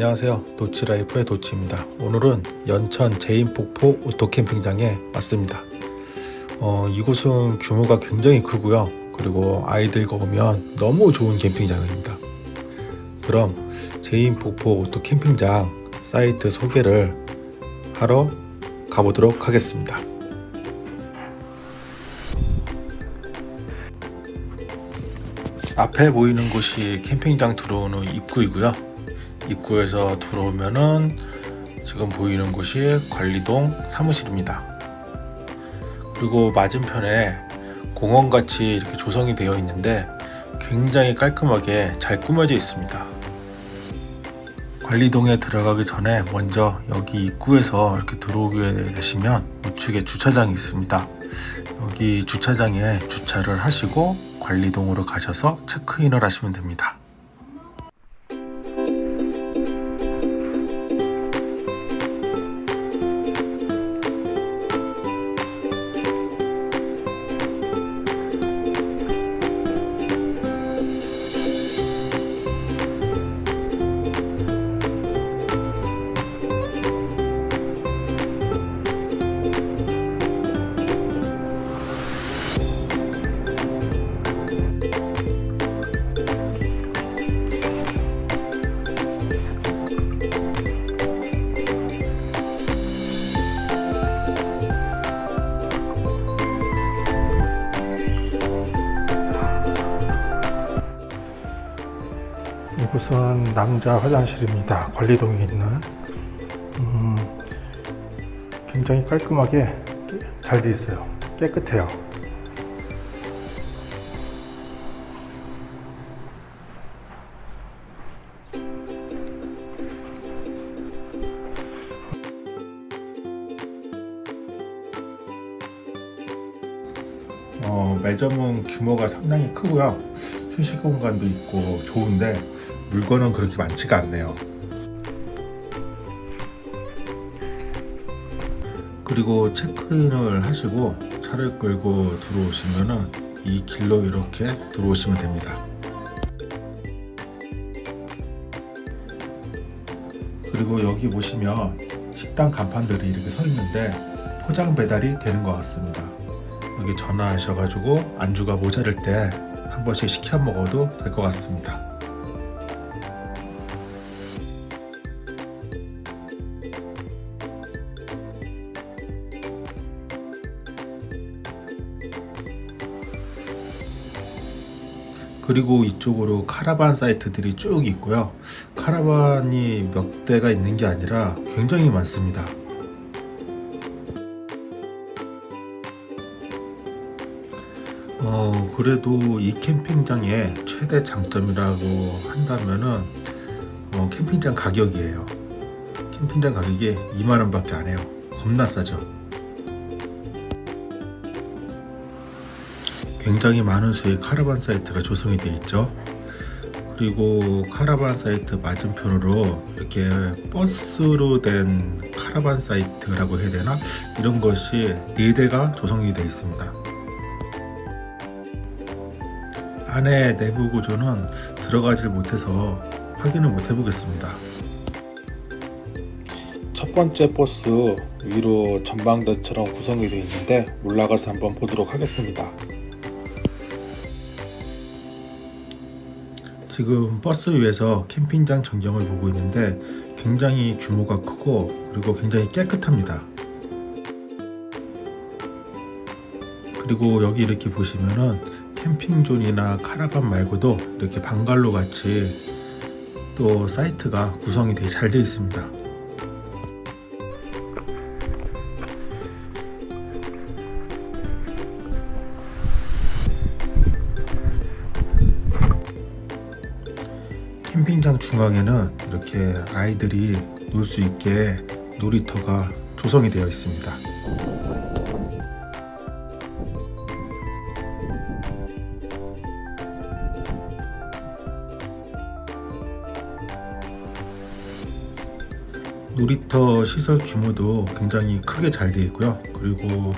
안녕하세요. 도치라이프의 도치입니다. 오늘은 연천 재인폭포 오토캠핑장에 왔습니다. 어, 이곳은 규모가 굉장히 크고요 그리고 아이들과 오면 너무 좋은 캠핑장입니다. 그럼 재인 폭포 오토 캠핑장 사이트 소개를 하러 가보도록 하겠습니다. 앞에 보이는 곳이 캠핑장 들어오는 입구이고요. 입구에서 들어오면은 지금 보이는 곳이 관리동 사무실입니다. 그리고 맞은편에 공원같이 이렇게 조성이 되어 있는데 굉장히 깔끔하게 잘 꾸며져 있습니다. 관리동에 들어가기 전에 먼저 여기 입구에서 이렇게 들어오게 되시면 우측에 주차장이 있습니다. 여기 주차장에 주차를 하시고 관리동으로 가셔서 체크인을 하시면 됩니다. 낭자 화장실입니다. 관리동에 있는 음, 굉장히 깔끔하게 잘 되어 있어요. 깨끗해요. 어, 매점은 규모가 상당히 크고요. 휴식 공간도 있고 좋은데 물건은 그렇게 많지가 않네요. 그리고 체크인을 하시고 차를 끌고 들어오시면 은 이 길로 이렇게 들어오시면 됩니다. 그리고 여기 보시면 식당 간판들이 이렇게 서 있는데 포장 배달이 되는 것 같습니다. 여기 전화하셔가지고 안주가 모자랄 때 한 번씩 시켜 먹어도 될 것 같습니다. 그리고 이쪽으로 카라반 사이트들이 쭉 있고요. 카라반이 몇 대가 있는 게 아니라 굉장히 많습니다. 어, 그래도 이 캠핑장의 최대 장점이라고 한다면은 어, 캠핑장 가격이에요. 캠핑장 가격이 2만원 밖에 안 해요. 겁나 싸죠. 굉장히 많은 수의 카라반 사이트가 조성이 되어 있죠. 그리고 카라반 사이트 맞은편으로 이렇게 버스로 된 카라반 사이트라고 해야 되나? 이런 것이 4대가 조성이 되어 있습니다. 안에 내부 구조는 들어가질 못해서 확인을 못 해보겠습니다. 첫 번째 버스 위로 전방대처럼 구성이 되어 있는데 올라가서 한번 보도록 하겠습니다. 지금 버스 위에서 캠핑장 전경을 보고 있는데 굉장히 규모가 크고 그리고 굉장히 깨끗합니다. 그리고 여기 이렇게 보시면은 캠핑존이나 카라반 말고도 이렇게 방갈로 같이 또 사이트가 구성이 되게 잘 되어 있습니다. 캠핑장 중앙에는 이렇게 아이들이 놀 수 있게 놀이터가 조성이 되어 있습니다. 놀이터 시설 규모도 굉장히 크게 잘 되어 있고요. 그리고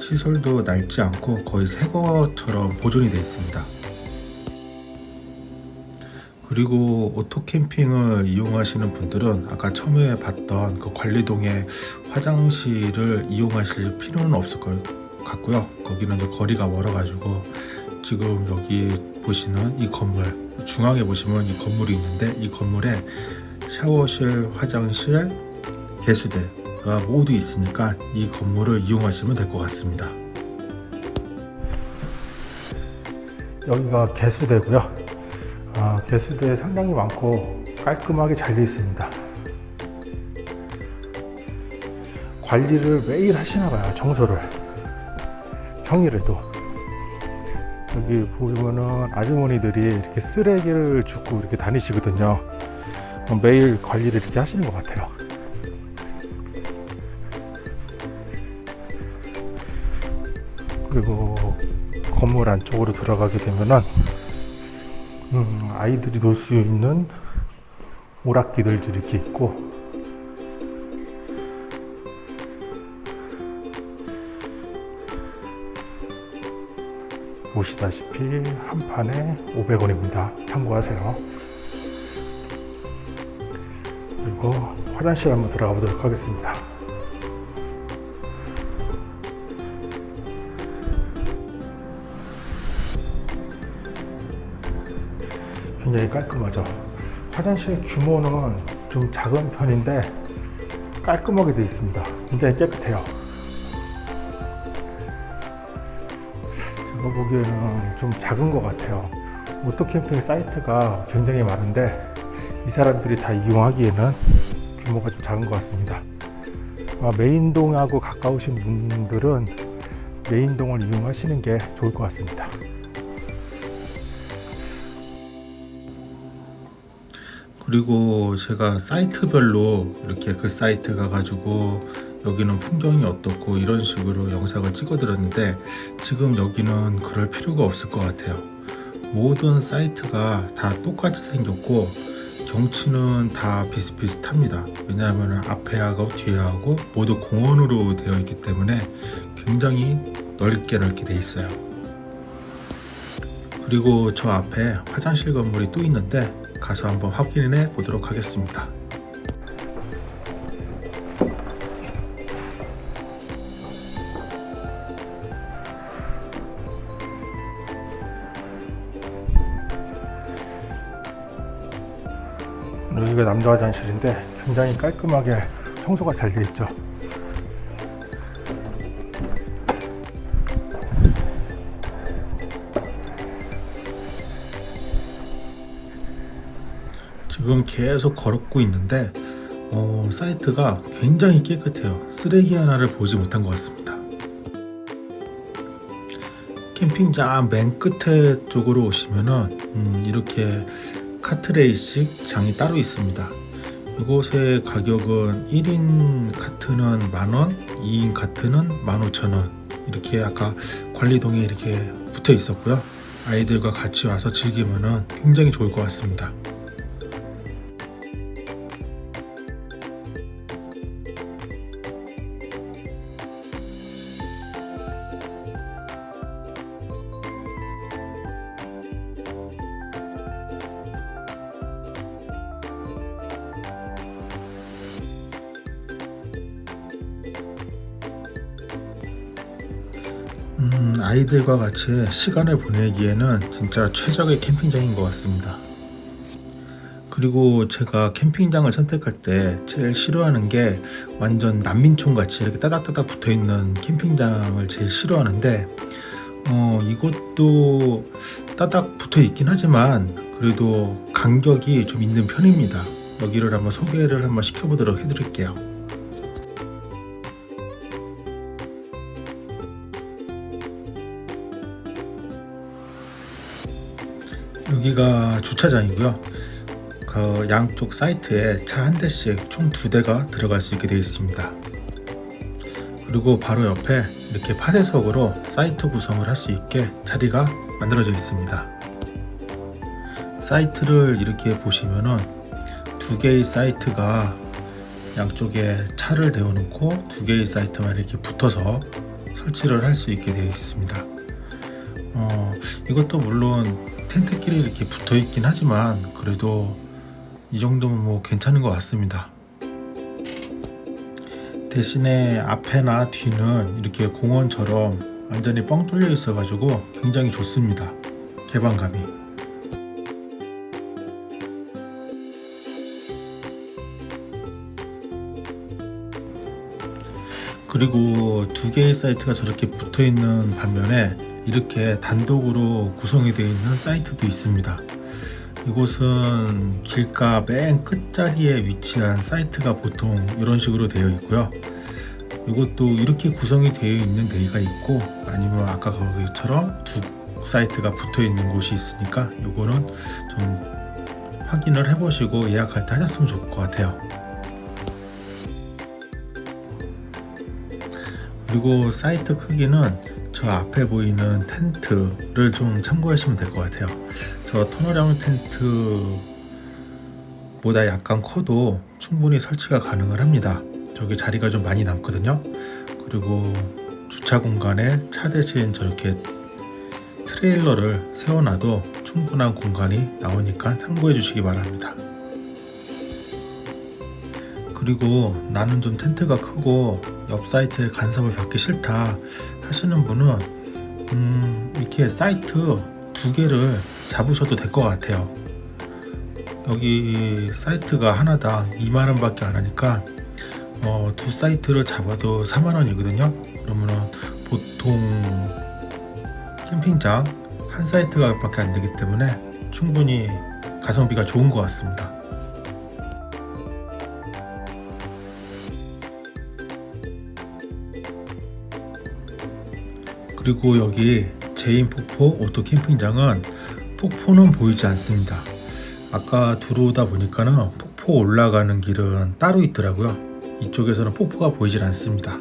시설도 낡지 않고 거의 새거처럼 보존이 되어 있습니다. 그리고 오토 캠핑을 이용하시는 분들은 아까 처음에 봤던 그 관리동의 화장실을 이용하실 필요는 없을 것 같고요. 거기는 거리가 멀어 가지고 지금 여기 보시는 이 건물 중앙에 보시면 이 건물이 있는데 이 건물에 샤워실, 화장실, 개수대가 모두 있으니까 이 건물을 이용하시면 될 것 같습니다. 여기가 개수대고요. 아, 개수대 상당히 많고 깔끔하게 잘 되어 있습니다. 관리를 매일 하시나 봐요. 청소를. 평일에도. 여기 보면은 아주머니들이 이렇게 쓰레기를 줍고 이렇게 다니시거든요. 매일 관리를 이렇게 하시는 것 같아요. 그리고 건물 안쪽으로 들어가게 되면은 음, 아이들이 놀 수 있는 오락기들도 이렇게 있고 보시다시피 한 판에 500원입니다. 참고하세요. 그리고 화장실 한번 들어가 보도록 하겠습니다. 굉장히 깔끔하죠. 화장실 규모는 좀 작은 편인데 깔끔하게 되어 있습니다. 굉장히 깨끗해요. 제가 보기에는 좀 작은 것 같아요. 오토캠핑 사이트가 굉장히 많은데 이 사람들이 다 이용하기에는 규모가 좀 작은 것 같습니다. 아, 메인동하고 가까우신 분들은 메인동을 이용하시는 게 좋을 것 같습니다. 그리고 제가 사이트별로 이렇게 그 사이트 가가지고 여기는 풍경이 어떻고 이런 식으로 영상을 찍어 드렸는데 지금 여기는 그럴 필요가 없을 것 같아요. 모든 사이트가 다 똑같이 생겼고 경치는 다 비슷비슷합니다. 왜냐하면 앞에 하고 뒤에 하고 모두 공원으로 되어 있기 때문에 굉장히 넓게 넓게 돼 있어요. 그리고 저 앞에 화장실 건물이 또 있는데 가서 한번 확인해 보도록 하겠습니다. 여기가 남자 화장실인데 굉장히 깔끔하게 청소가 잘 되어 있죠. 지금 계속 걸었고 있는데 어, 사이트가 굉장히 깨끗해요. 쓰레기 하나를 보지 못한 것 같습니다. 캠핑장 맨 끝에 쪽으로 오시면은 음, 이렇게 카트레이식 장이 따로 있습니다. 이곳의 가격은 1인 카트는 만원, 2인 카트는 15,000원 이렇게 아까 관리동에 이렇게 붙어 있었고요. 아이들과 같이 와서 즐기면 굉장히 좋을 것 같습니다. 아이들과 같이 시간을 보내기에는 진짜 최적의 캠핑장인 것 같습니다. 그리고 제가 캠핑장을 선택할 때 제일 싫어하는 게 완전 난민촌 같이 이렇게 따닥따닥 붙어 있는 캠핑장을 제일 싫어하는데 어, 이것도 따닥 붙어 있긴 하지만 그래도 간격이 좀 있는 편입니다. 여기를 한번 소개를 한번 시켜보도록 해드릴게요. 여기가 주차장이고요. 그 양쪽 사이트에 차 한 대씩 총 두 대가 들어갈 수 있게 되어 있습니다. 그리고 바로 옆에 이렇게 파대석으로 사이트 구성을 할 수 있게 자리가 만들어져 있습니다. 사이트를 이렇게 보시면은 두 개의 사이트가 양쪽에 차를 대어놓고 두 개의 사이트만 이렇게 붙어서 설치를 할 수 있게 되어 있습니다. 어, 이것도 물론 텐트끼리 이렇게 붙어 있긴 하지만 그래도 이 정도면 뭐 괜찮은 것 같습니다. 대신에 앞에나 뒤는 이렇게 공원처럼 완전히 뻥 뚫려 있어 가지고 굉장히 좋습니다. 개방감이. 그리고 두 개의 사이트가 저렇게 붙어 있는 반면에 이렇게 단독으로 구성이 되어 있는 사이트도 있습니다. 이곳은 길가 맨 끝자리에 위치한 사이트가 보통 이런 식으로 되어 있고요. 이것도 이렇게 구성이 되어 있는 데가 있고 아니면 아까 거기처럼 두 사이트가 붙어 있는 곳이 있으니까 이거는 좀 확인을 해 보시고 예약할 때 하셨으면 좋을 것 같아요. 그리고 사이트 크기는 저 앞에 보이는 텐트를 좀 참고하시면 될 것 같아요. 저 터널형 텐트보다 약간 커도 충분히 설치가 가능을 합니다. 저기 자리가 좀 많이 남거든요. 그리고 주차 공간에 차 대신 저렇게 트레일러를 세워놔도 충분한 공간이 나오니까 참고해 주시기 바랍니다. 그리고 나는 좀 텐트가 크고 옆 사이트에 간섭을 받기 싫다 하시는 분은 음, 이렇게 사이트 두 개를 잡으셔도 될 것 같아요. 여기 사이트가 하나당 2만원 밖에 안 하니까 어, 두 사이트를 잡아도 4만원이거든요. 그러면은 보통 캠핑장 한 사이트가 밖에 안 되기 때문에 충분히 가성비가 좋은 것 같습니다. 그리고 여기 재인 폭포 오토 캠핑장은 폭포는 보이지 않습니다. 아까 들어오다 보니까는 폭포 올라가는 길은 따로 있더라고요. 이쪽에서는 폭포가 보이질 않습니다.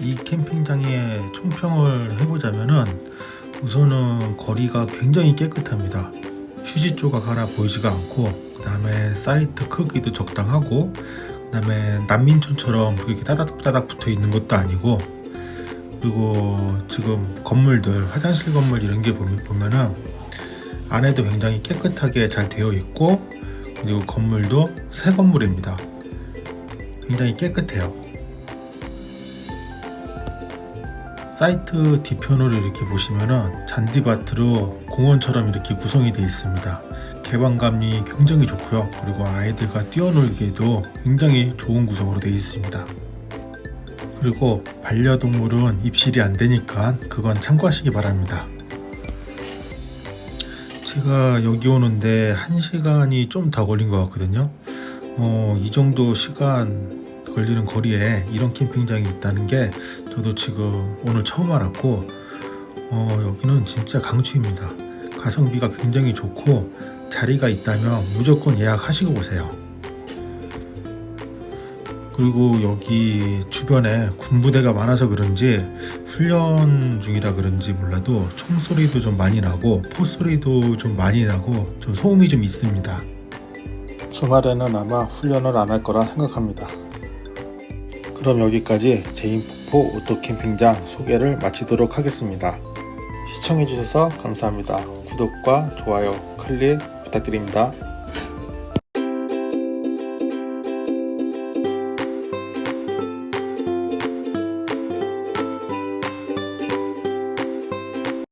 이 캠핑장의 총평을 해보자면은 우선은 거리가 굉장히 깨끗합니다. 휴지 조각 하나 보이지가 않고 그 다음에 사이트 크기도 적당하고 그 다음에 난민촌처럼 이렇게 따닥따닥 붙어 있는 것도 아니고 그리고 지금 건물들 화장실 건물 이런 게 보면은 안에도 굉장히 깨끗하게 잘 되어 있고 그리고 건물도 새 건물입니다. 굉장히 깨끗해요. 사이트 뒤편으로 이렇게 보시면은 잔디밭으로 공원처럼 이렇게 구성이 되어 있습니다. 개방감이 굉장히 좋고요. 그리고 아이들과 뛰어놀기에도 굉장히 좋은 구성으로 되어 있습니다. 그리고 반려동물은 입실이 안 되니까 그건 참고하시기 바랍니다. 제가 여기 오는데 1시간이 좀 더 걸린 것 같거든요. 어, 이 정도 시간 걸리는 거리에 이런 캠핑장이 있다는 게 저도 지금 오늘 처음 알았고 어, 여기는 진짜 강추입니다. 가성비가 굉장히 좋고 자리가 있다면 무조건 예약하시고 오세요. 그리고 여기 주변에 군부대가 많아서 그런지 훈련 중이라 그런지 몰라도 총소리도 좀 많이 나고 포소리도 좀 많이 나고 좀 소음이 좀 있습니다. 주말에는 아마 훈련을 안 할 거라 생각합니다. 그럼 여기까지 제인폭포 오토캠핑장 소개를 마치도록 하겠습니다. 시청해주셔서 감사합니다. 구독과 좋아요, 클릭 부탁드립니다.